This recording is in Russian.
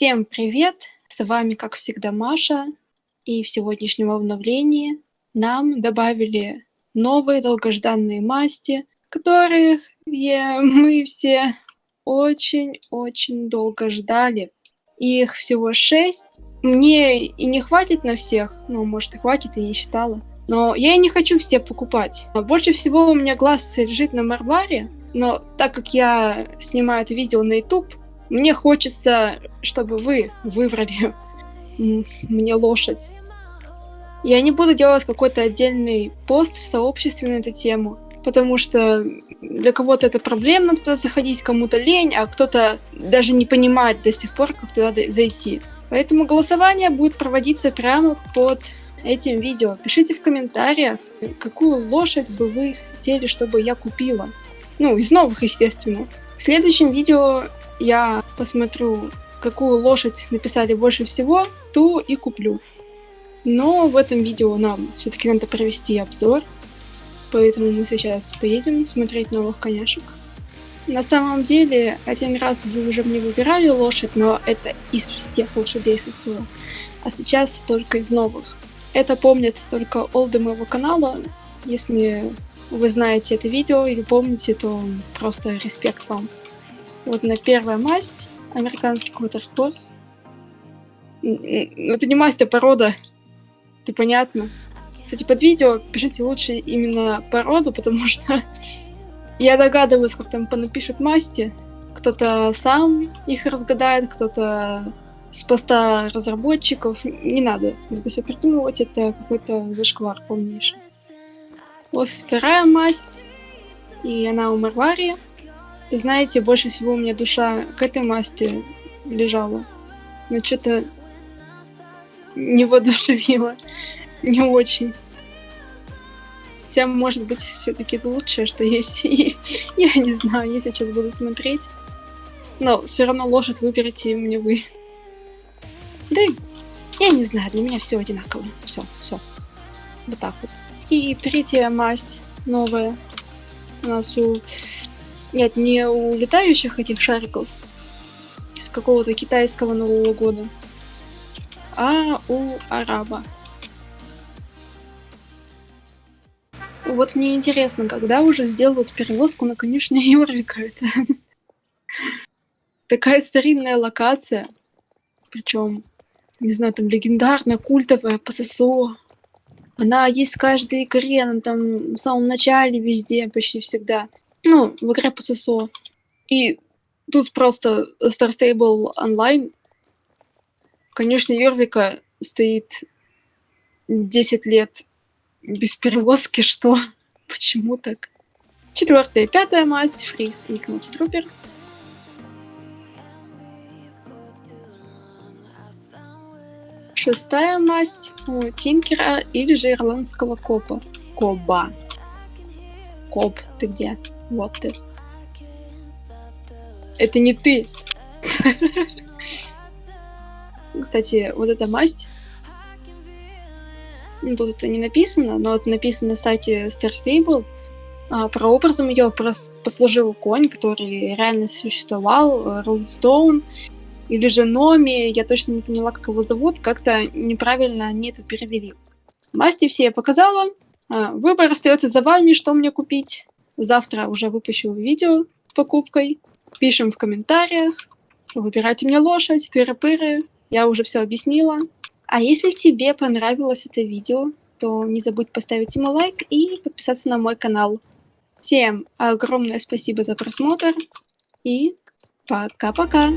Всем привет! С вами, как всегда, Маша. И в сегодняшнем обновлении нам добавили новые долгожданные масти, которых мы все очень-очень долго ждали. Их всего шесть. Мне и не хватит на всех, ну, может, и хватит, я не считала. Но я и не хочу все покупать. Больше всего у меня глаз лежит на Марваре, но так как я снимаю это видео на YouTube, мне хочется, чтобы вы выбрали мне лошадь. Я не буду делать какой-то отдельный пост в сообществе на эту тему, потому что для кого-то это проблемно туда заходить, кому-то лень, а кто-то даже не понимает до сих пор, как туда зайти. Поэтому голосование будет проводиться прямо под этим видео. Пишите в комментариях, какую лошадь бы вы хотели, чтобы я купила. Ну, из новых, естественно. В следующем видео я посмотрю, какую лошадь написали больше всего, ту и куплю. Но в этом видео нам все-таки надо провести обзор, поэтому мы сейчас поедем смотреть новых коняшек. На самом деле, один раз вы уже мне выбирали лошадь, но это из всех лошадей ССО, а сейчас только из новых. Это помнят только олды моего канала, если вы знаете это видео или помните, то просто респект вам. Вот на первая масть, американский квотерхорс. Это не масть, а порода. Это понятно. Кстати, под видео пишите лучше именно породу, потому что я догадываюсь, как там понапишут масти. Кто-то сам их разгадает, кто-то с поста разработчиков. Не надо это все придумывать, это какой-то зашквар полнейший. Вот вторая масть, и она у Марвари. Знаете, больше всего у меня душа к этой масти лежала. Но что-то не воодушевило. Не очень. Хотя, может быть, все-таки лучшее, что есть. Я не знаю, я сейчас буду смотреть. Но все равно лошадь выберите мне вы. Да, я не знаю, для меня все одинаково. Все, все. Вот так вот. И третья масть новая. У нас у нет, не у летающих этих шариков из какого-то китайского Нового года, а у араба. Вот мне интересно, когда уже сделают перевозку на конюшне Юрика? Это такая старинная локация. Причем, не знаю, там легендарная, культовая, ПССО. Она есть в каждой игре, она там в самом начале везде, почти всегда. Ну, в игре по ССО. И тут просто Star Stable Online. Конечно, Йорвика стоит 10 лет без перевозки, что? Почему так? Четвертая, пятая масть, Фриз и Кнопструпер. Шестая масть у Тинкера или же ирландского копа. Коба. Коп, ты где? Вот ты. Это не ты. Кстати, вот эта масть. Ну, тут это не написано, но это написано на сайте Star Stable. А, прообразом ее послужил конь, который реально существовал, Рулстоун, или же Номи, я точно не поняла, как его зовут, как-то неправильно они это перевели. Масти все я показала, а, выбор остается за вами, что мне купить. Завтра уже выпущу видео с покупкой. Пишем в комментариях. Выбирайте мне лошадь, тыры-пыры. Я уже все объяснила. А если тебе понравилось это видео, то не забудь поставить ему лайк и подписаться на мой канал. Всем огромное спасибо за просмотр и пока-пока!